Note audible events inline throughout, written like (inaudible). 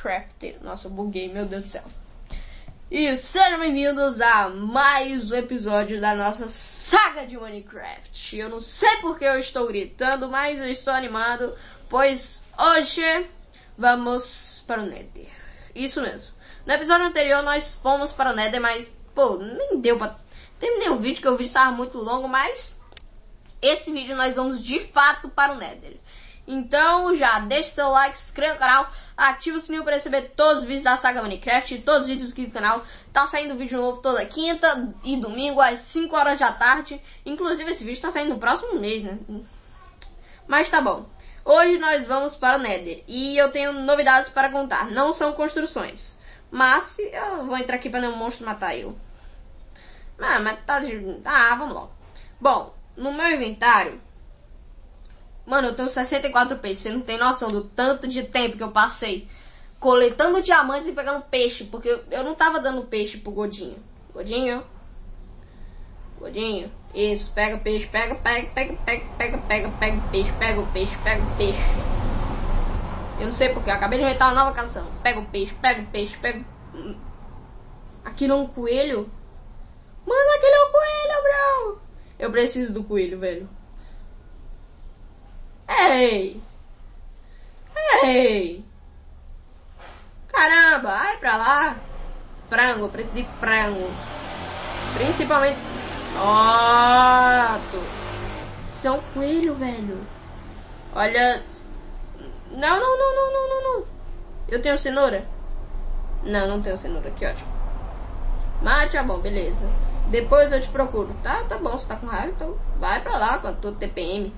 Minecraft. Nossa, eu buguei, meu Deus do céu. E sejam bem-vindos a mais um episódio da nossa saga de Minecraft. Eu não sei porque eu estou gritando, mas eu estou animado, pois hoje vamos para o Nether. Isso mesmo. No episódio anterior nós fomos para o Nether, mas, pô, nem deu pra... Terminei o vídeo, que o vídeo estava muito longo, mas... Esse vídeo nós vamos de fato para o Nether. Então já deixa seu like, se inscreva no canal, ativa o sininho para receber todos os vídeos da saga Minecraft, todos os vídeos aqui do canal. Tá saindo vídeo novo toda quinta e domingo às 5 horas da tarde. Inclusive esse vídeo tá saindo no próximo mês, né? Mas tá bom. Hoje nós vamos para o Nether e eu tenho novidades para contar. Não são construções, mas eu vou entrar aqui para nenhum monstro matar eu. Ah, mas tá de... Ah, vamos lá. Bom, no meu inventário Mano, eu tenho 64 peixes. Você não tem noção do tanto de tempo que eu passei coletando diamantes e pegando peixe. Porque eu não tava dando peixe pro Godinho. Godinho. Godinho. Isso, pega peixe, pega, pega, pega, pega, pega, pega, pega peixe, pega o peixe, pega o peixe. Eu não sei porque, eu acabei de inventar uma nova canção. Pega o peixe, pega o peixe, pega. Aquilo é um coelho? Mano, aquele é um coelho, bro! Eu preciso do coelho, velho. Ei! Ei! Caramba, vai pra lá! Frango, preto de frango. Principalmente. Ótimo! Isso é um coelho, velho. Olha. Não, não, não, não, não, não, não. Eu tenho cenoura? Não, não tenho cenoura. Que ótimo. Mas tá bom, beleza. Depois eu te procuro. Tá, tá bom. Você tá com raiva, então vai pra lá a tua TPM.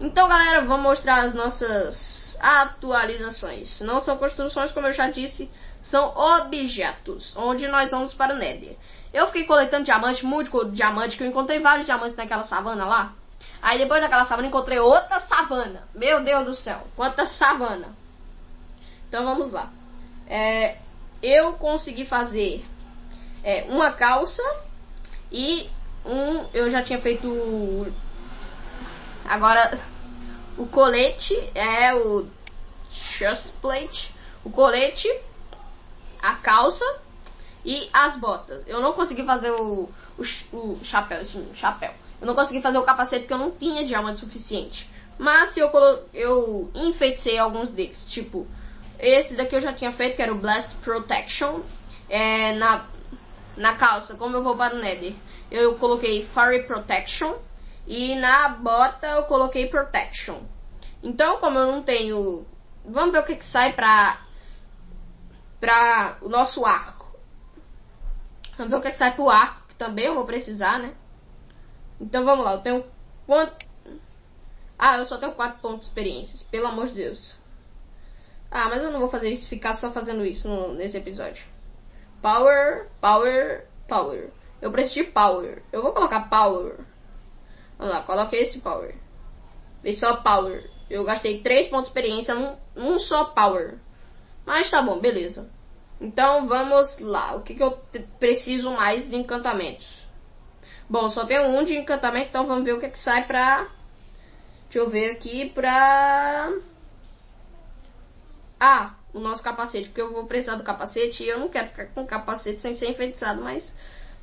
Então, galera, vamos mostrar as nossas atualizações. Não são construções, como eu já disse, são objetos, onde nós vamos para o Nether. Eu fiquei coletando diamante, muito diamante, que eu encontrei vários diamantes naquela savana lá. Aí depois daquela savana encontrei outra savana. Meu Deus do céu, quanta savana. Então vamos lá. É, eu consegui fazer é, uma calça e um... Eu já tinha feito... Agora o colete é o chestplate, o colete, a calça e as botas. Eu não consegui fazer o, o, o chapéu, esse chapéu. Eu não consegui fazer o capacete porque eu não tinha diamante suficiente. Mas eu, eu enfeitei alguns deles. Tipo, esse daqui eu já tinha feito, que era o Blast Protection. É, na, na calça, como eu vou para o Nether, eu coloquei Fire Protection. E na bota eu coloquei Protection. Então, como eu não tenho... Vamos ver o que, que sai pra... Pra o nosso arco. Vamos ver o que, que sai pro arco, que também eu vou precisar, né? Então vamos lá, eu tenho quanto... Ah, eu só tenho 4 pontos de experiências, pelo amor de Deus. Ah, mas eu não vou fazer isso, ficar só fazendo isso no, nesse episódio. Power, power, power. Eu preciso de power. Eu vou colocar power. Vamos lá, coloquei esse power. Vê só power. Eu gastei 3 pontos de experiência num, num só power. Mas tá bom, beleza. Então vamos lá. O que, que eu preciso mais de encantamentos? Bom, só tenho um de encantamento, então vamos ver o que, que sai pra... Deixa eu ver aqui pra... Ah, o nosso capacete, porque eu vou precisar do capacete e eu não quero ficar com capacete sem ser enfeitiçado, mas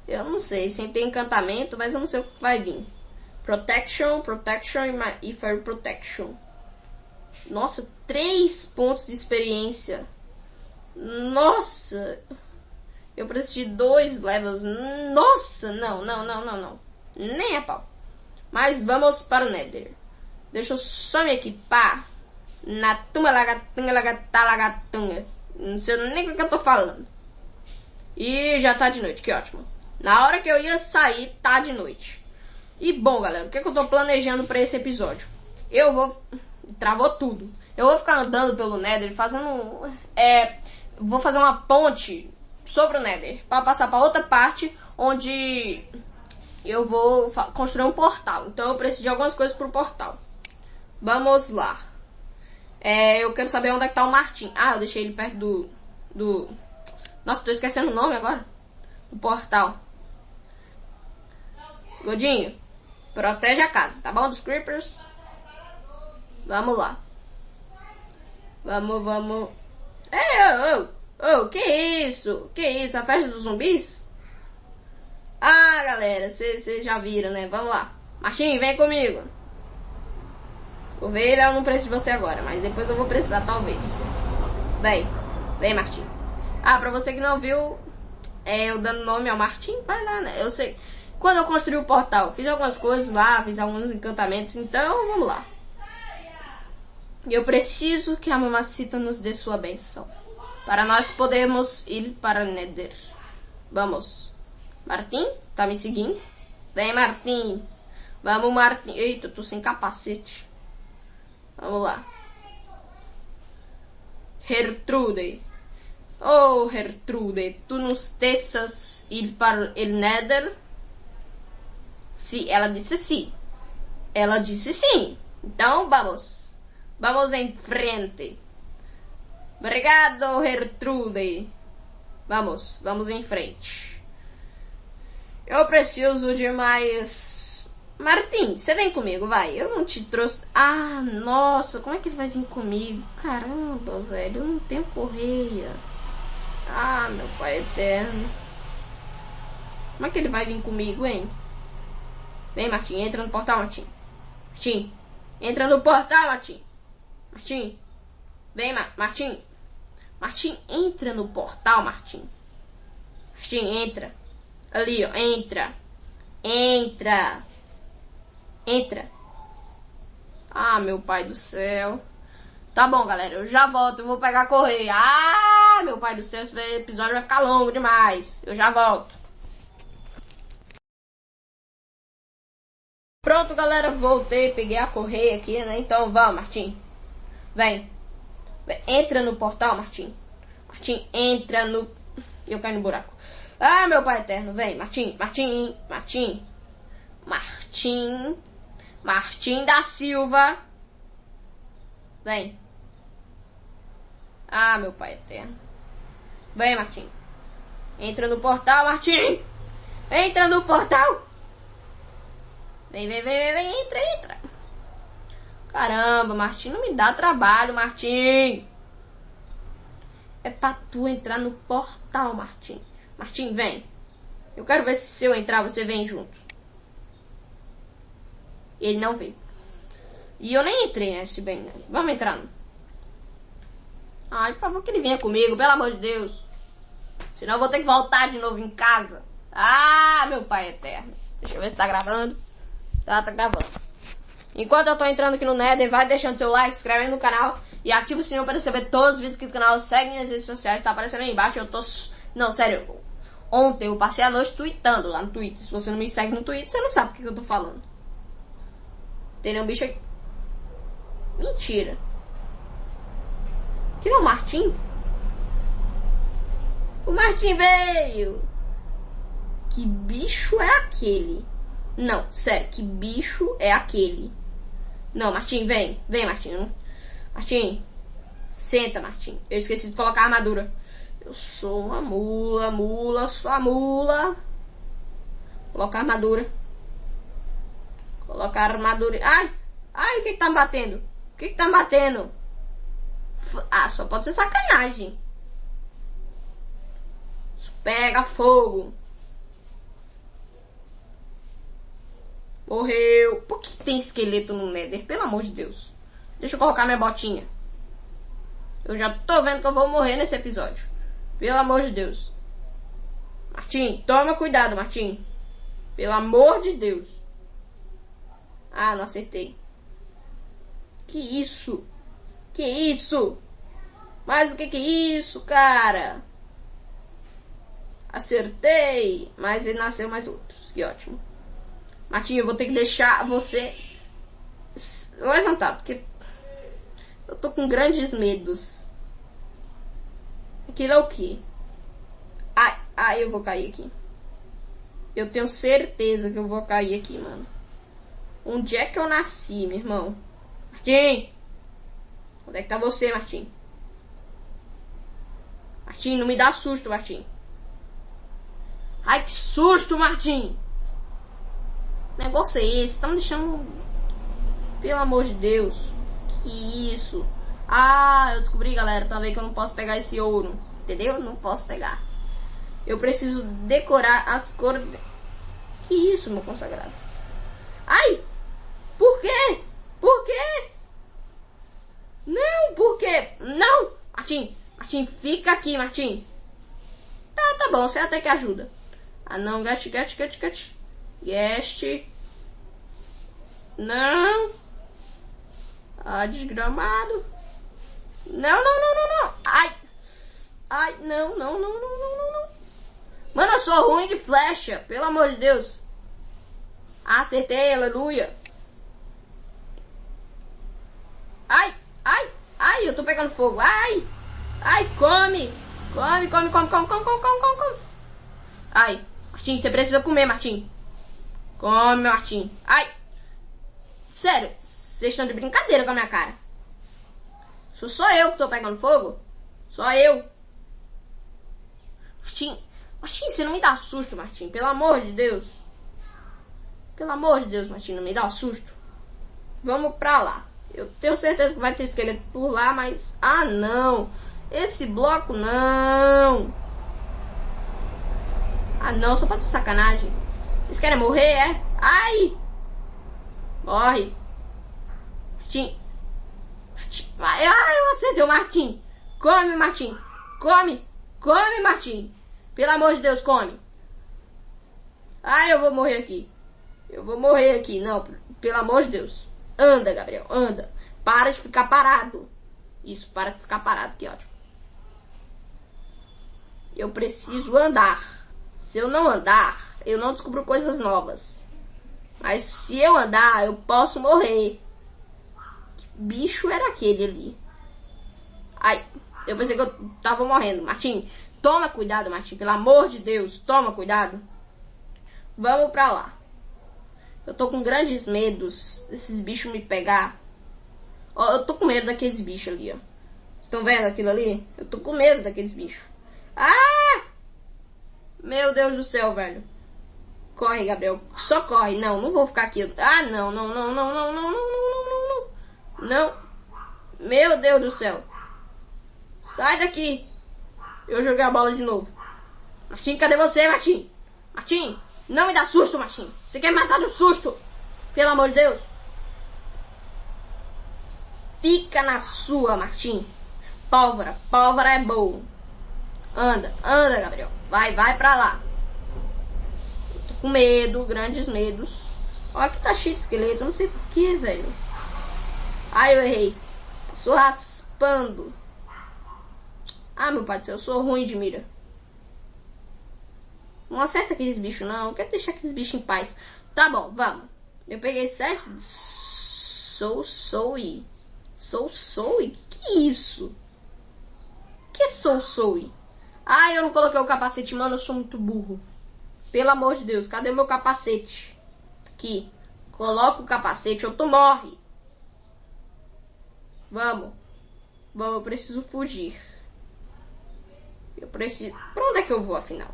eu não sei, sem ter encantamento, mas eu não sei o que vai vir. Protection, Protection e Fire Protection. Nossa, três pontos de experiência. Nossa. Eu preciso de dois levels. Nossa, não, não, não, não, não. Nem a pau. Mas vamos para o Nether. Deixa eu só me equipar. Na tumba lagatunga lagatá lagatunga. Não sei nem o que eu tô falando. E já tá de noite, que ótimo. Na hora que eu ia sair, tá de noite. E bom, galera, o que, é que eu tô planejando para esse episódio? Eu vou... Travou tudo. Eu vou ficar andando pelo Nether fazendo... É... Vou fazer uma ponte sobre o Nether. para passar para outra parte onde eu vou construir um portal. Então eu preciso de algumas coisas pro portal. Vamos lá. É, eu quero saber onde é que tá o Martin. Ah, eu deixei ele perto do... do... Nossa, tô esquecendo o nome agora. Do portal. Godinho. Protege a casa, tá bom? Dos creepers. Vamos lá. Vamos, vamos. É, ô, ô, ô, que isso? Que isso? A festa dos zumbis? Ah, galera, vocês já viram, né? Vamos lá. Martim, vem comigo. Ovelha, eu não preciso de você agora, mas depois eu vou precisar, talvez. Vem, vem, Martim. Ah, pra você que não viu, é, eu dando nome ao Martim, vai lá, né? Eu sei. Quando eu construí o portal, fiz algumas coisas lá, fiz alguns encantamentos, então vamos lá. Eu preciso que a mamacita nos dê sua benção. Para nós podermos ir para Nether. Vamos. Martim, tá me seguindo? Vem, Martim. Vamos, Martim. Eita, eu tô sem capacete. Vamos lá. Gertrude. Oh, Gertrude, tu nos deixas ir para o Nether? Sim, ela disse sim. Ela disse sim. Então, vamos. Vamos em frente. Obrigado, Gertrude. Vamos, vamos em frente. Eu preciso de mais. Martim, você vem comigo, vai. Eu não te trouxe. Ah, nossa, como é que ele vai vir comigo? Caramba, velho, eu não tenho correia. Ah, meu pai eterno. Como é que ele vai vir comigo, hein? Vem, Martim, entra no portal, Martim. Martim, entra no portal, Martim. Martim, vem, Ma Martim. Martim, entra no portal, Martim. Martim, entra. Ali, ó, entra. Entra. Entra. Ah, meu pai do céu. Tá bom, galera, eu já volto, eu vou pegar a correia. Ah, meu pai do céu, esse episódio vai ficar longo demais. Eu já volto. Pronto, galera, voltei, peguei a correia aqui, né? Então, vamos, Martim. Vem. Entra no portal, Martim. Martim, entra no... Eu caio no buraco. Ah, meu pai eterno, vem, Martim, Martim, Martim. Martim. Martim da Silva. Vem. Ah, meu pai eterno. Vem, Martim. Entra no portal, Martim. Entra no portal. Vem, vem, vem, vem. Entra, entra. Caramba, Martim, não me dá trabalho, Martim. É pra tu entrar no portal, Martim. Martim, vem. Eu quero ver se se eu entrar, você vem junto. Ele não veio. E eu nem entrei, né? Se bem, né? Vamos entrar. Ai, por favor, que ele venha comigo, pelo amor de Deus. Senão eu vou ter que voltar de novo em casa. Ah, meu pai eterno. Deixa eu ver se tá gravando. Tá, tá gravando. Enquanto eu tô entrando aqui no Nether, vai deixando seu like, se inscreve no canal e ativa o sininho para receber todos os vídeos aqui do canal. Segue nas redes sociais, tá aparecendo aí embaixo. Eu tô... Não, sério. Ontem eu passei a noite tweetando lá no Twitter. Se você não me segue no Twitter, você não sabe o que, que eu tô falando. Tem um bicho aqui. Mentira. Que não é o Martim? O Martim veio! Que bicho é aquele? Não, sério, que bicho é aquele? Não, Martim, vem. Vem, Martim. Martim. Senta, Martim. Eu esqueci de colocar a armadura. Eu sou uma mula, mula, sou a mula. Colocar a armadura. Colocar a armadura. Ai! Ai, o que que tá me batendo? O que que tá me batendo? Ah, só pode ser sacanagem. Pega fogo. Morreu. Por que tem esqueleto no Nether? Pelo amor de Deus. Deixa eu colocar minha botinha. Eu já tô vendo que eu vou morrer nesse episódio. Pelo amor de Deus. Martim, toma cuidado, Martim. Pelo amor de Deus. Ah, não acertei. Que isso? Que isso? Mas o que que é isso, cara? Acertei. Mas ele nasceu mais outros. Que ótimo. Martinho, eu vou ter que deixar você levantar, porque eu tô com grandes medos. Aquilo é o quê? Ai, ai, eu vou cair aqui. Eu tenho certeza que eu vou cair aqui, mano. Onde é que eu nasci, meu irmão? Martim! Onde é que tá você, Martim? Martim, não me dá susto, Martim. Ai, que susto, Martim! Negócio é esse? Tá me deixando. Pelo amor de Deus. Que isso? Ah, eu descobri, galera, também que eu não posso pegar esse ouro. Entendeu? Não posso pegar. Eu preciso decorar as cores. Que isso, meu consagrado? Ai! Por quê? Por quê? Não, por quê? Não! Martim, Martim, fica aqui, Martim. Tá, tá bom, você até que ajuda. Ah, não, gaste, gaste, gaste, gaste. Gaste. Não. Ah, desgramado. Não, não, não, não, não. Ai. Ai, não, não, não, não, não, não. Mano, eu sou ruim de flecha. Pelo amor de Deus. Acertei, aleluia. Ai, ai, ai, eu tô pegando fogo. Ai, ai, come. Come, come, come, come, come, come, come, come. Ai, Martim, você precisa comer, Martim. Come, Martim. Ai. Sério, vocês estão de brincadeira com a minha cara. Sou só eu que tô pegando fogo? Só eu. Martim, Martim, você não me dá susto, Martim. Pelo amor de Deus. Pelo amor de Deus, Martim, não me dá susto. Vamos pra lá. Eu tenho certeza que vai ter esqueleto por lá, mas... Ah, não. Esse bloco, não. Ah, não. Só pode ser sacanagem. Vocês querem morrer, é? Ai! Morre. Martim. Ai, eu acertei o Martim. Come, Martim. Come. Come, Martim. Pelo amor de Deus, come. Ai, eu vou morrer aqui. Eu vou morrer aqui. Não, pelo amor de Deus. Anda, Gabriel, anda. Para de ficar parado. Isso, para de ficar parado, que ótimo. Eu preciso andar. Se eu não andar, eu não descubro coisas novas. Mas se eu andar, eu posso morrer. Que bicho era aquele ali? Ai, eu pensei que eu tava morrendo. Martim, toma cuidado, Martim. Pelo amor de Deus, toma cuidado. Vamos pra lá. Eu tô com grandes medos desses bichos me pegar. Ó, eu tô com medo daqueles bichos ali, ó. Estão vendo aquilo ali? Eu tô com medo daqueles bichos. Ah! Meu Deus do céu, velho. Corre, Gabriel. Só corre. Não, não vou ficar aqui. Ah, não, não, não, não, não, não, não, não, não, não. Não. Meu Deus do céu. Sai daqui. Eu joguei a bola de novo. Martim, cadê você, Martim? Martim, não me dá susto, Martim. Você quer me matar do susto? Pelo amor de Deus. Fica na sua, Martim. Pólvora, pólvora é bom. Anda, anda, Gabriel. Vai, vai pra lá. Com medo, grandes medos. Olha que tá cheio de esqueleto, não sei porquê, velho. Ai, eu errei. Passou raspando. Ah, meu pai do céu, eu sou ruim de mira. Não acerta aqueles bichos, não. Eu quero deixar aqueles bichos em paz. Tá bom, vamos. Eu peguei sete. Sou, sou e. Sou, sou e? Que isso? Que sou, sou e? Ah, eu não coloquei o capacete, mano. Eu sou muito burro. Pelo amor de Deus, cadê meu capacete? Aqui. Coloca o capacete ou tu morre. Vamos. Vamos, eu preciso fugir. Eu preciso. Pra onde é que eu vou afinal?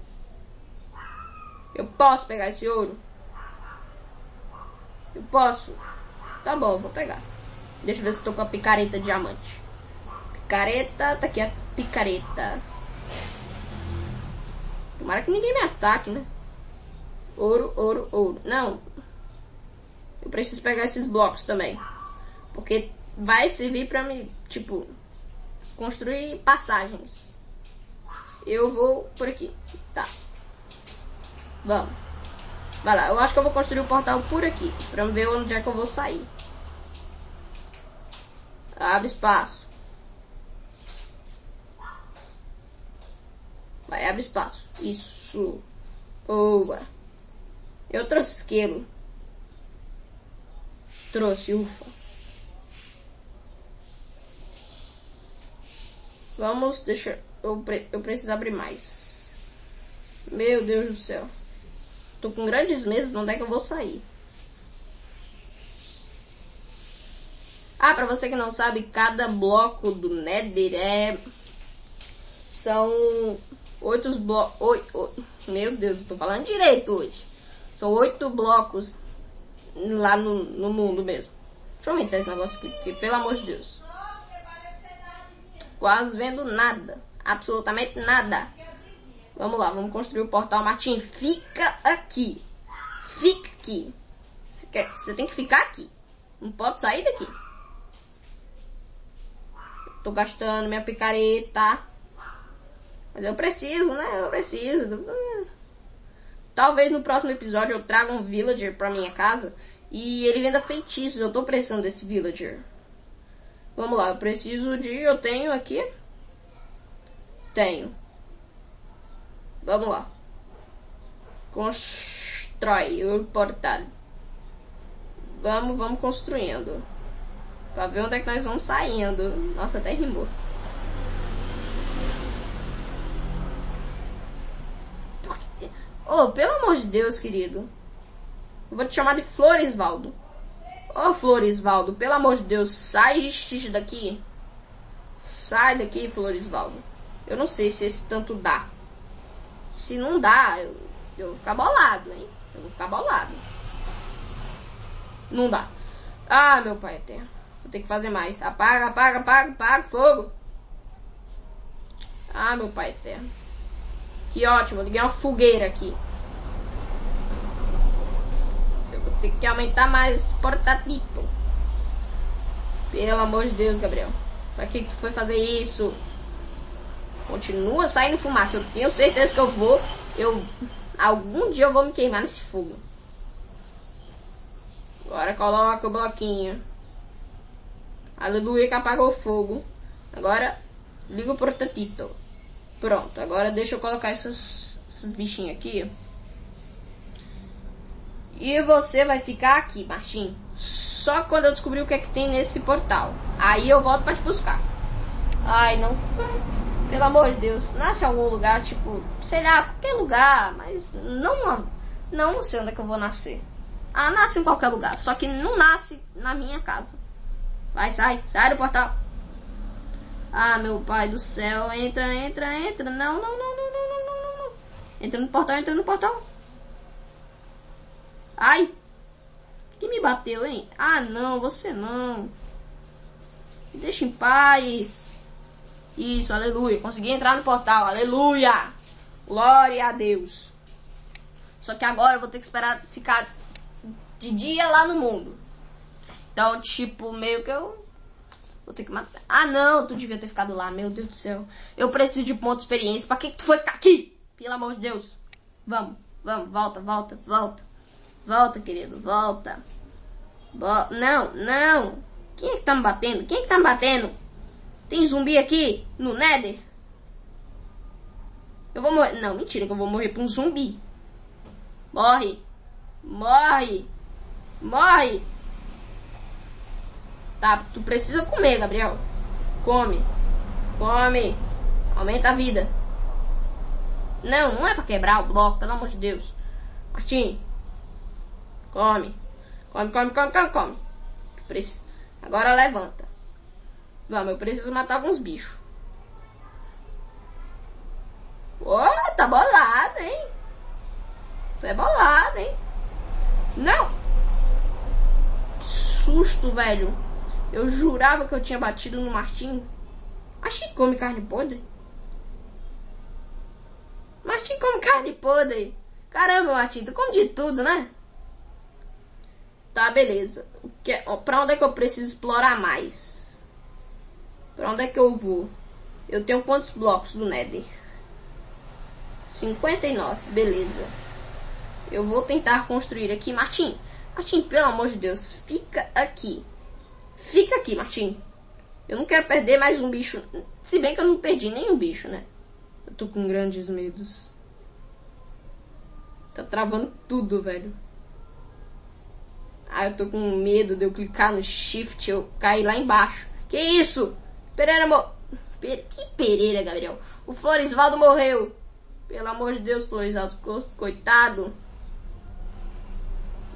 Eu posso pegar esse ouro? Eu posso? Tá bom, vou pegar. Deixa eu ver se eu tô com a picareta diamante. Picareta, tá aqui a picareta. Tomara que ninguém me ataque, né? Ouro, ouro, ouro. Não. Eu preciso pegar esses blocos também. Porque vai servir pra me, tipo, construir passagens. Eu vou por aqui. Tá. Vamos. Vai lá, eu acho que eu vou construir o um portal por aqui. Pra ver onde é que eu vou sair. Abre espaço. Vai, abre espaço. Isso. Boa. Eu trouxe esquilo. Trouxe, ufa. Vamos, deixa eu, eu preciso abrir mais. Meu Deus do céu. Tô com grandes medos, onde é que eu vou sair? Ah, pra você que não sabe, cada bloco do Nether é... São oito blocos... Meu Deus, eu tô falando direito hoje. São oito blocos lá no, no mundo mesmo. Deixa eu aumentar esse negócio aqui, porque pelo amor de Deus. quase vendo nada. Absolutamente nada. Vamos lá, vamos construir o portal. Martim, fica aqui. Fica aqui. Você, você tem que ficar aqui. Não pode sair daqui. Tô gastando minha picareta. Mas eu preciso, né? Eu preciso. Talvez no próximo episódio eu traga um villager pra minha casa e ele venda feitiços. Eu tô precisando desse villager. Vamos lá, eu preciso de. Eu tenho aqui. Tenho. Vamos lá. Constrói o portal. Vamos, vamos construindo. Pra ver onde é que nós vamos saindo. Nossa, até rimou. Oh, pelo amor de Deus, querido. Vou te chamar de Floresvaldo. Oh, Floresvaldo, pelo amor de Deus, sai daqui. Sai daqui, Floresvaldo. Eu não sei se esse tanto dá. Se não dá, eu, eu vou ficar bolado, hein? Eu vou ficar bolado. Não dá. Ah, meu pai eterno. Vou ter que fazer mais. Apaga, apaga, apaga, apaga, fogo. Ah, meu pai eterno. Que ótimo, liguei uma fogueira aqui. Eu vou ter que aumentar mais portatito. Pelo amor de Deus, Gabriel. Pra que, que tu foi fazer isso? Continua saindo fumaça. Eu tenho certeza que eu vou. Eu. Algum dia eu vou me queimar nesse fogo. Agora coloca o bloquinho. Aleluia que apagou o fogo. Agora liga o portatito. Pronto, agora deixa eu colocar esses, esses bichinhos aqui. E você vai ficar aqui, Martim. Só quando eu descobrir o que é que tem nesse portal. Aí eu volto para te buscar. Ai, não. Pelo amor de Deus, nasce algum lugar, tipo, sei lá, qualquer lugar, mas não, não, não sei onde é que eu vou nascer. Ah, nasce em qualquer lugar, só que não nasce na minha casa. Vai, sai, sai do portal. Ah, meu pai do céu, entra, entra, entra. Não, não, não, não, não, não, não, não. Entra no portal, entra no portal. Ai. Que me bateu, hein? Ah, não, você não. Me deixa em paz. Isso, aleluia. Consegui entrar no portal, aleluia. Glória a Deus. Só que agora eu vou ter que esperar ficar de dia lá no mundo. Então, tipo, meio que eu vou ter que matar. Ah, não, tu devia ter ficado lá, meu Deus do céu. Eu preciso de ponto de experiência. Pra que, que tu foi ficar aqui? Pelo amor de Deus. Vamos, vamos, volta, volta, volta. Volta, querido, volta. Bo não, não. Quem é que tá me batendo? Quem é que tá me batendo? Tem zumbi aqui no Nether? Eu vou morrer. Não, mentira que eu vou morrer pra um zumbi. Morre. Morre. Morre. Tá, tu precisa comer, Gabriel. Come. Come. Aumenta a vida. Não, não é pra quebrar o bloco, pelo amor de Deus. Martim. Come. Come, come, come, come, come. Agora levanta. Vamos, eu preciso matar alguns bichos. Oh, tá bolado, hein? Tu é bolado, hein? Não! Que susto, velho. Eu jurava que eu tinha batido no Martim. Martim come carne podre? Martim come carne podre. Caramba, Martim, tu come de tudo, né? Tá, beleza. Que, pra onde é que eu preciso explorar mais? Pra onde é que eu vou? Eu tenho quantos blocos do Nether? 59, beleza. Eu vou tentar construir aqui. Martim, Martim, pelo amor de Deus, fica aqui. Fica aqui, Martim. Eu não quero perder mais um bicho. Se bem que eu não perdi nenhum bicho, né? Eu tô com grandes medos. Tá travando tudo, velho. Ah, eu tô com medo de eu clicar no shift e eu cair lá embaixo. Que isso? Pereira mo... Que Pereira, Gabriel? O Floresvaldo morreu. Pelo amor de Deus, Floresvaldo. Coitado.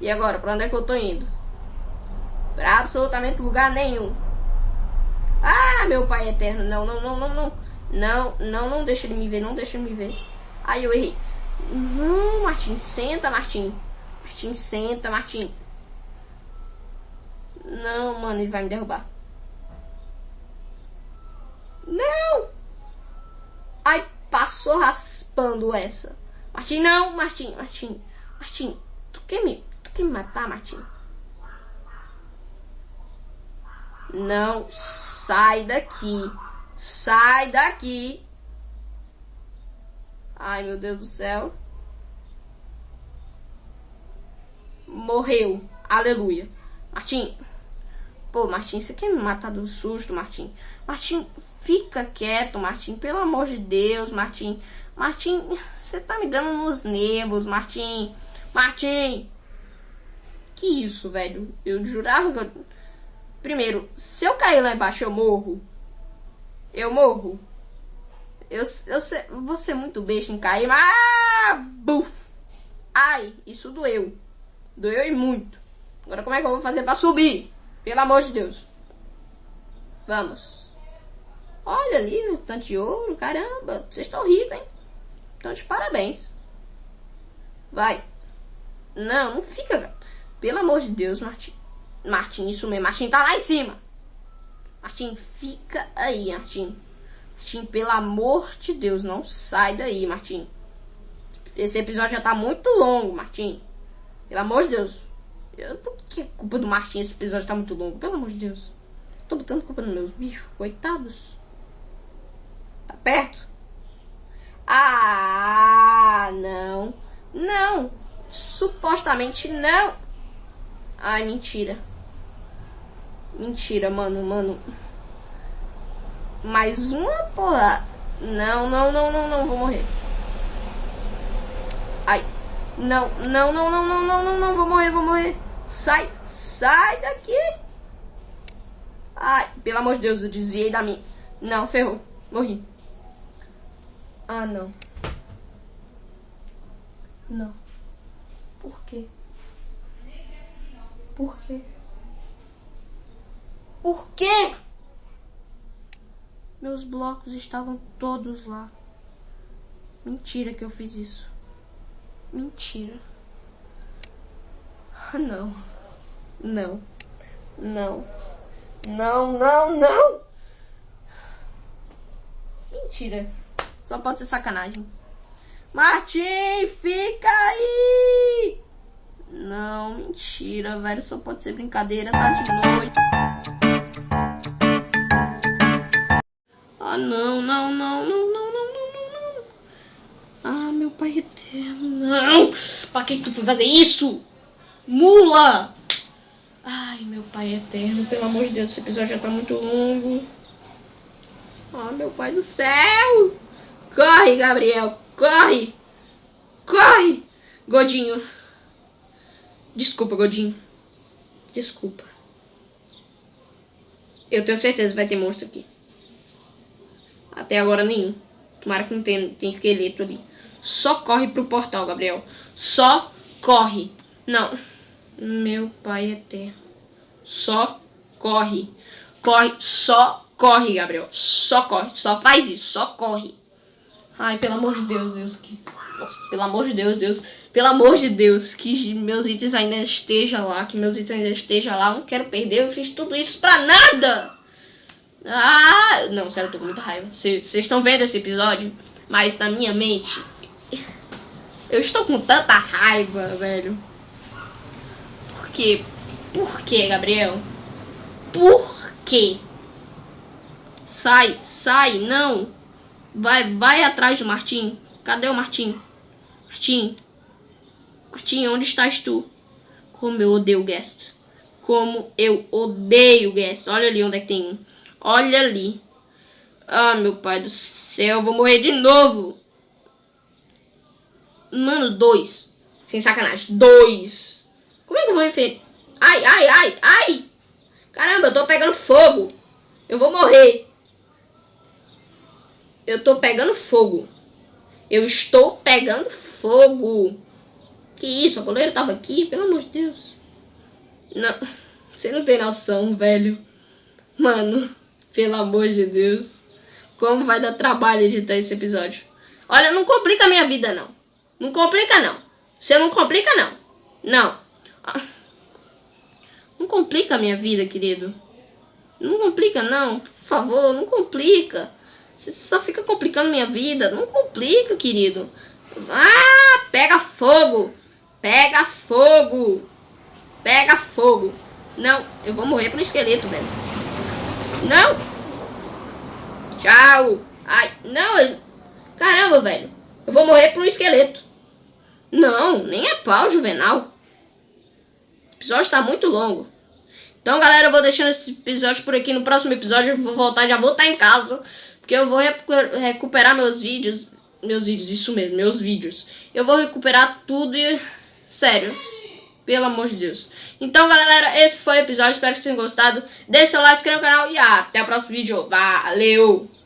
E agora, pra onde é que eu tô indo? Pra absolutamente lugar nenhum. Ah, meu pai eterno. Não, não, não, não, não. Não, não, não deixa ele me ver. Não deixa ele me ver. Ai, eu errei. Não, Martim. Senta, Martim. Martim, senta, Martim. Não, mano, ele vai me derrubar. Não! Ai, passou raspando essa. Martim, não, Martim, Martim. Martim, tu quer me, tu quer me matar, Martim? Não, sai daqui. Sai daqui. Ai, meu Deus do céu. Morreu. Aleluia. Martim. Pô, Martim, você quer me matar do susto, Martim? Martim, fica quieto, Martim. Pelo amor de Deus, Martim. Martim, você tá me dando nos nervos, Martim. Martim. Que isso, velho? Eu jurava que eu... Primeiro, se eu cair lá embaixo, eu morro. Eu morro. Eu, eu vou ser muito besta em cair, mas... Buf! Ai, isso doeu. Doeu e muito. Agora como é que eu vou fazer pra subir? Pelo amor de Deus. Vamos. Olha ali, meu tanto de ouro. Caramba, vocês estão ricos, hein? Então de parabéns. Vai. Não, não fica. Pelo amor de Deus, Martim. Martim, isso mesmo. Martim tá lá em cima. Martim, fica aí, Martim. Martim, pelo amor de Deus, não sai daí, Martim. Esse episódio já tá muito longo, Martim. Pelo amor de Deus. Eu, por que é culpa do Martim? Esse episódio tá muito longo. Pelo amor de Deus. Tô botando culpa nos meus bichos. Coitados. Tá perto? Ah, não. Não. Supostamente não. Ai, mentira. Mentira, mano, mano. Mais uma porra. Não, não, não, não, não, vou morrer. Ai. Não, não, não, não, não, não, não, não, vou morrer, vou morrer. Sai, sai daqui. Ai, pelo amor de Deus, eu desviei da minha. Não, ferrou. Morri. Ah, não. Não. Por quê? Por quê? Por quê? Meus blocos estavam todos lá. Mentira que eu fiz isso. Mentira. Ah, não. Não. Não. Não, não, não. Mentira. Só pode ser sacanagem. Martim, fica aí! Não, mentira, velho. Só pode ser brincadeira, tá de noite. Não, não, não, não, não, não, não, não. Ah, meu pai eterno, não. Pra que tu foi fazer isso? Mula! Ai, meu pai eterno, pelo amor de Deus, esse episódio já tá muito longo. Ah, meu pai do céu! Corre, Gabriel, corre! Corre! Godinho. Desculpa, Godinho. Desculpa. Eu tenho certeza que vai ter monstro aqui. Até agora nenhum. Tomara que não tenha, tem esqueleto ali. Só corre pro portal, Gabriel. Só corre. Não. Meu pai eterno. Só corre. Corre. Só corre, Gabriel. Só corre. Só faz isso. Só corre. Ai, pelo amor de Deus, Deus. Que... Nossa, pelo amor de Deus, Deus. Pelo amor de Deus, que meus itens ainda estejam lá, que meus itens ainda estejam lá. Eu não quero perder, eu fiz tudo isso pra nada. Ah, não, sério, eu tô com muita raiva. Vocês estão vendo esse episódio? Mas na minha mente, eu estou com tanta raiva, velho. Por quê? Por quê, Gabriel? Por quê? Sai, sai, não. Vai, vai atrás do Martim. Cadê o Martim? Martim. Martim, onde estás tu? Como eu odeio o Guest. Como eu odeio o Guest. Olha ali onde é que tem um. Olha ali. Ah, meu pai do céu. Vou morrer de novo. Mano, dois. Sem sacanagem. Dois. Como é que eu vou enfrentar? Ai, ai, ai, ai. Caramba, eu tô pegando fogo. Eu vou morrer. Eu tô pegando fogo. Eu estou pegando fogo. Que isso? A goleira tava aqui? Pelo amor de Deus. Não. (laughs) Você não tem noção, velho. Mano, pelo amor de Deus. Como vai dar trabalho editar esse episódio. Olha, não complica a minha vida, não. Não complica, não. Você não complica, não. Não. Não complica a minha vida, querido. Não complica, não. Por favor, não complica. Você só fica complicando minha vida. Não complica, querido. Ah, pega fogo. Pega fogo. Pega fogo. Não, eu vou morrer pro esqueleto, velho. Não. Tchau. Ai, não. Caramba, velho. Eu vou morrer pro esqueleto. Não, nem é pau, Juvenal. O episódio tá muito longo. Então, galera, eu vou deixando esse episódio por aqui. No próximo episódio eu vou voltar, já vou estar em casa. Porque eu vou recuperar meus vídeos. Meus vídeos, isso mesmo, meus vídeos. Eu vou recuperar tudo e... Sério. Pelo amor de Deus. Então, galera, esse foi o episódio. Espero que vocês tenham gostado. Deixe seu like, se inscreva no canal e até o próximo vídeo. Valeu!